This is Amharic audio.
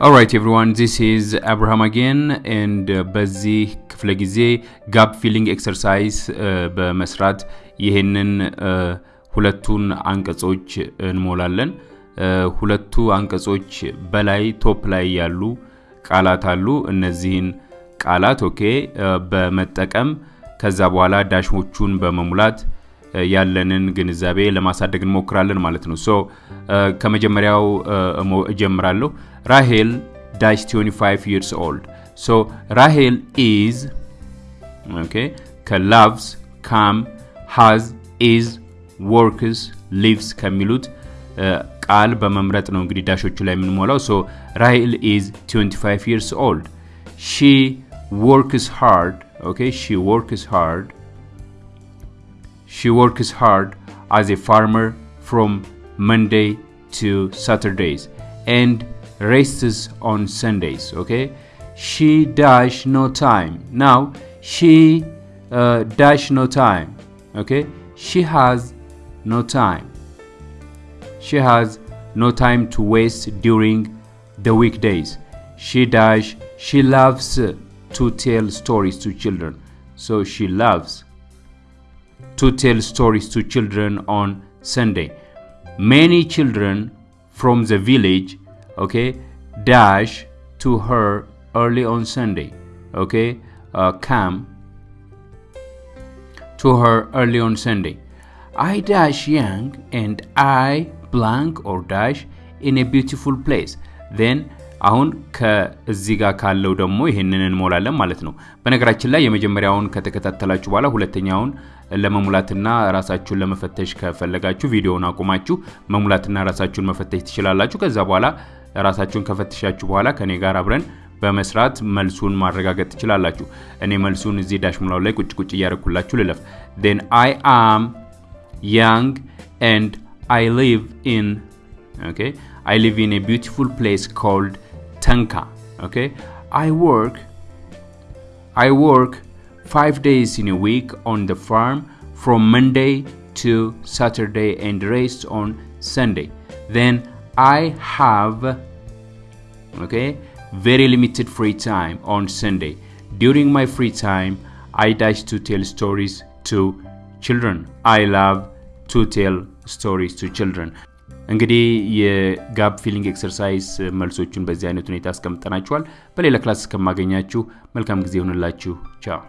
Alright everyone this is አብርሃም again and በዚህ ክፍለ ጊዜ gap filling exercise በመስራት ይህንን ሁለቱን አንቀጾች እንሞላለን። ሁለቱ አንቀጾች በላይ top ላይ ያሉ ቃላት አሉ። እነዚህን ቃላት okay በመጠቀም ከዛ በኋላ ዳሾቹን በመሙላት ያለንን ግንዛቤ ለማሳደግ እንሞክራለን ማለት ነው። so ከመጀመሪያው እጀምራለሁ። ራሄል dash 25 years old so ራሄል is okay ከ loves come has is works lives ከሚሉት ቃል በመምረጥ ነው እንግዲህ ዳሾቹ ላይ የምንሞላው። so ራሄል is 25 years old she works hard okay she works hard She works hard as a farmer from Monday to Saturdays and rests on Sundays. Okay, she dash no time. Now she uh, dash no time. Okay, she has no time. She has no time to waste during the weekdays. She dash. She loves to tell stories to children. So she loves to tell stories to children on Sunday. Many children from the village, okay, dash to her early on Sunday, okay, uh, come to her early on Sunday. I dash young and I blank or dash in a beautiful place. Then አሁን ከዚህ ጋር ካለው ደግሞ ይህንን እንሞላለን ማለት ነው። በነገራችን ላይ የመጀመሪያውን ከተከታተላችሁ በኋላ ሁለተኛውን ለመሙላትና ራሳችሁን ለመፈተሽ ከፈለጋችሁ ቪዲዮውን አቁማችሁ መሙላትና ራሳችሁን መፈተሽ ትችላላችሁ። ከዛ በኋላ ራሳችሁን ከፈተሻችሁ በኋላ ከኔ ጋር አብረን በመስራት መልሱን ማረጋገጥ ትችላላችሁ። እኔ መልሱን እዚህ dash ሙላው ላይ ቁጭ ቁጭ እያደረኩላችሁ ልለፍ። and I am young and I live in live in a beautiful place called Tanka. Okay, I work. I work five days in a week on the farm from Monday to Saturday and rest on Sunday. Then I have okay very limited free time on Sunday. During my free time, I dash to tell stories to children. I love to tell stories to children. እንግዲህ የ gap filling exercise መልሶቹን በዚህ አይነት ሁኔታ አስቀምጠናችኋል። በሌላ class እስከማገኛችሁ መልካም ጊዜ ይሆንላችሁ። ቻው